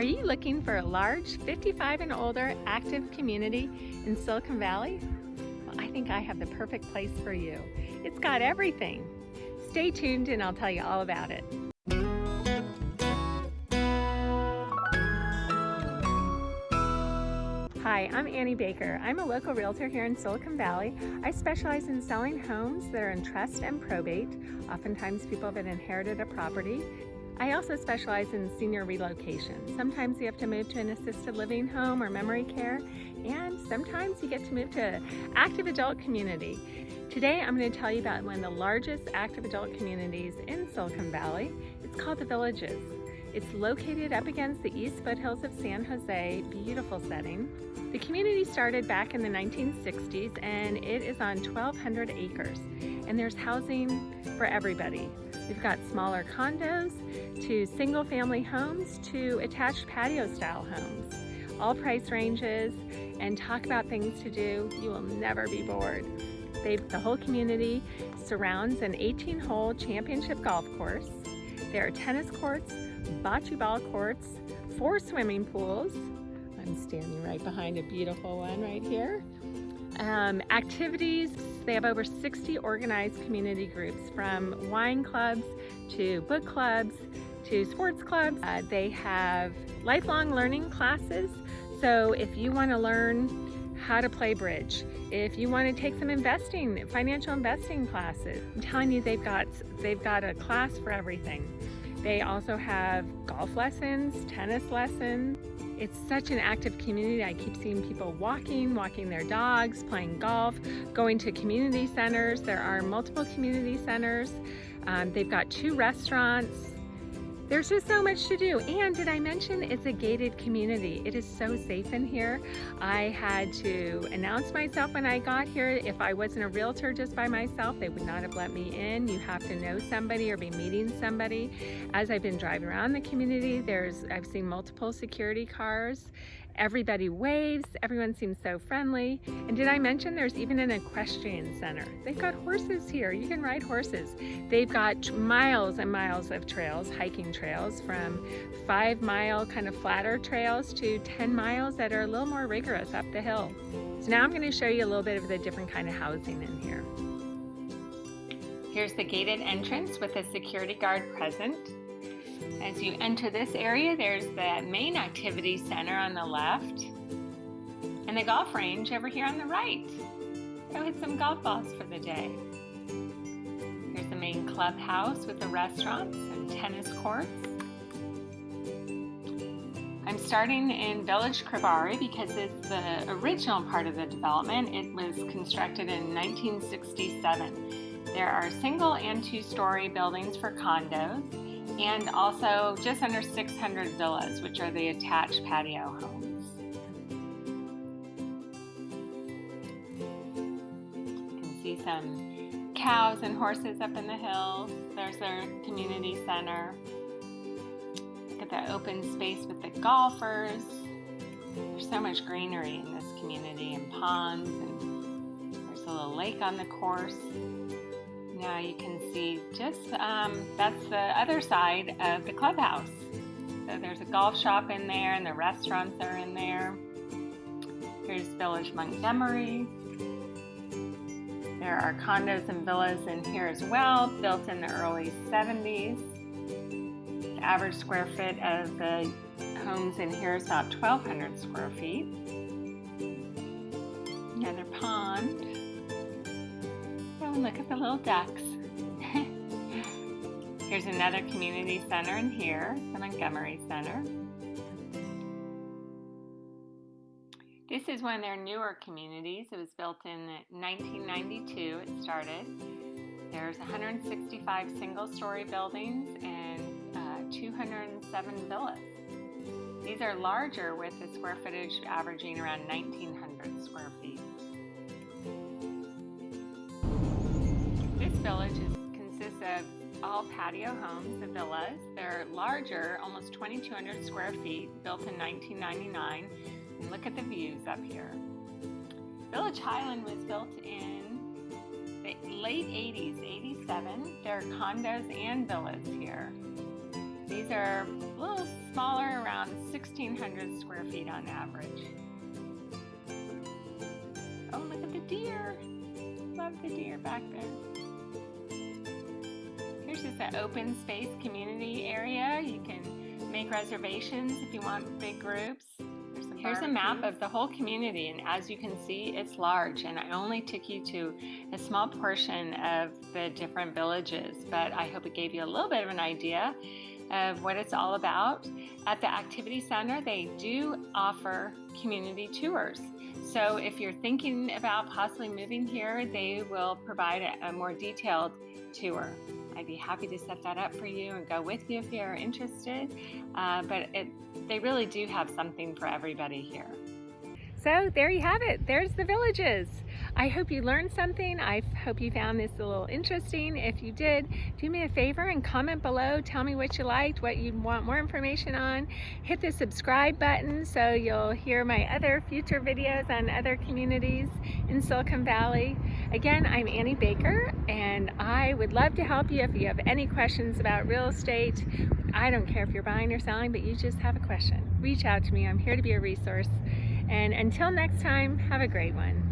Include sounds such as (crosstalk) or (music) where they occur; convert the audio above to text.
Are you looking for a large 55 and older active community in Silicon Valley? Well, I think I have the perfect place for you. It's got everything. Stay tuned and I'll tell you all about it. Hi, I'm Annie Baker. I'm a local realtor here in Silicon Valley. I specialize in selling homes that are in trust and probate. Oftentimes people have inherited a property I also specialize in senior relocation. Sometimes you have to move to an assisted living home or memory care, and sometimes you get to move to active adult community. Today I'm going to tell you about one of the largest active adult communities in Silicon Valley. It's called The Villages. It's located up against the east foothills of San Jose, beautiful setting. The community started back in the 1960s and it is on 1,200 acres and there's housing for everybody. We've got smaller condos to single family homes to attached patio style homes. All price ranges and talk about things to do. You will never be bored. They've, the whole community surrounds an 18 hole championship golf course. There are tennis courts, bocce ball courts, four swimming pools. I'm standing right behind a beautiful one right here. Um, activities, they have over 60 organized community groups from wine clubs to book clubs to sports clubs. Uh, they have lifelong learning classes. So if you want to learn how to play bridge, if you want to take some investing, financial investing classes, I'm telling you they've got, they've got a class for everything. They also have golf lessons, tennis lessons. It's such an active community. I keep seeing people walking, walking their dogs, playing golf, going to community centers. There are multiple community centers. Um, they've got two restaurants, there's just so much to do. And did I mention it's a gated community? It is so safe in here. I had to announce myself when I got here. If I wasn't a realtor just by myself, they would not have let me in. You have to know somebody or be meeting somebody. As I've been driving around the community, there's I've seen multiple security cars Everybody waves, everyone seems so friendly. And did I mention there's even an equestrian center? They've got horses here, you can ride horses. They've got miles and miles of trails, hiking trails, from five mile kind of flatter trails to 10 miles that are a little more rigorous up the hill. So now I'm gonna show you a little bit of the different kind of housing in here. Here's the gated entrance with a security guard present. As you enter this area, there's the main activity center on the left and the golf range over here on the right. Go hit some golf balls for the day. Here's the main clubhouse with the restaurants and tennis courts. I'm starting in Village Kravari because it's the original part of the development. It was constructed in 1967. There are single and two-story buildings for condos and also just under 600 villas, which are the attached patio homes. You can see some cows and horses up in the hills. There's their community center. Look at the open space with the golfers. There's so much greenery in this community and ponds and there's a little lake on the course. Now you can see just, um, that's the other side of the clubhouse. So there's a golf shop in there and the restaurants are in there. Here's Village Montgomery. There are condos and villas in here as well, built in the early 70s. The average square foot of the homes in here is about 1,200 square feet. Another pond look at the little ducks. (laughs) Here's another community center in here, the Montgomery Center. This is one of their newer communities. It was built in 1992, it started. There's 165 single-story buildings and uh, 207 villas. These are larger with the square footage averaging around 1,900 square feet. Village is, consists of all patio homes, the villas. They're larger, almost 2,200 square feet, built in 1999. And look at the views up here. Village Highland was built in the late 80s, 87. There are condos and villas here. These are a little smaller, around 1,600 square feet on average. Oh, look at the deer. Love the deer back there. Here's just an open space community area. You can make reservations if you want big groups. Here's a map of the whole community and as you can see it's large and I only took you to a small portion of the different villages but I hope it gave you a little bit of an idea of what it's all about. At the Activity Center they do offer community tours. So if you're thinking about possibly moving here they will provide a more detailed tour. I'd be happy to set that up for you and go with you if you're interested. Uh, but it, they really do have something for everybody here. So there you have it. There's the villages. I hope you learned something. I hope you found this a little interesting. If you did, do me a favor and comment below. Tell me what you liked, what you want more information on. Hit the subscribe button so you'll hear my other future videos on other communities in Silicon Valley. Again, I'm Annie Baker and I would love to help you if you have any questions about real estate. I don't care if you're buying or selling, but you just have a question. Reach out to me. I'm here to be a resource. And until next time, have a great one.